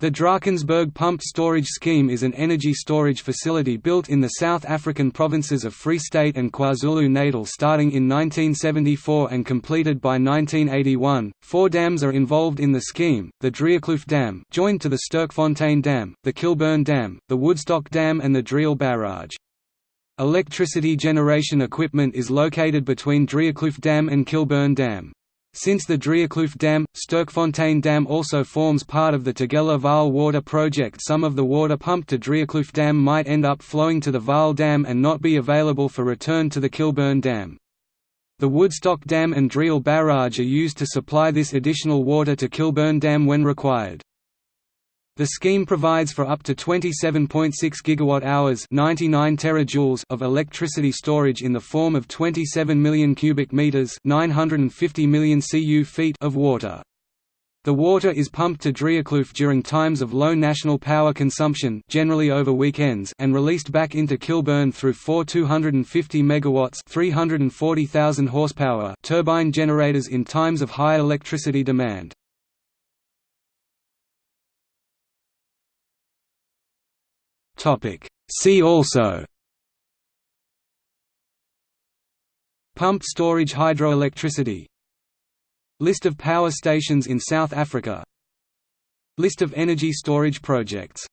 The Drakensberg Pumped Storage Scheme is an energy storage facility built in the South African provinces of Free State and KwaZulu-Natal starting in 1974 and completed by 1981. Four dams are involved in the scheme, the Driekloof Dam joined to the Sterkfontein Dam, the Kilburn Dam, the Woodstock Dam and the Driel Barrage. Electricity generation equipment is located between Driekloof Dam and Kilburn Dam. Since the Driekloof Dam, Sterkfontein Dam also forms part of the Tugela Vaal Water Project some of the water pumped to Driekloof Dam might end up flowing to the Vaal Dam and not be available for return to the Kilburn Dam. The Woodstock Dam and Driel Barrage are used to supply this additional water to Kilburn Dam when required. The scheme provides for up to 27.6 gigawatt-hours (99 terajoules) of electricity storage in the form of 27 million cubic meters (950 million cu feet) of water. The water is pumped to Driekloof during times of low national power consumption generally over weekends and released back into Kilburn through four 250 MW 340,000 horsepower turbine generators in times of high electricity demand. See also. Pumped storage hydroelectricity. List of power stations in South Africa. List of energy storage projects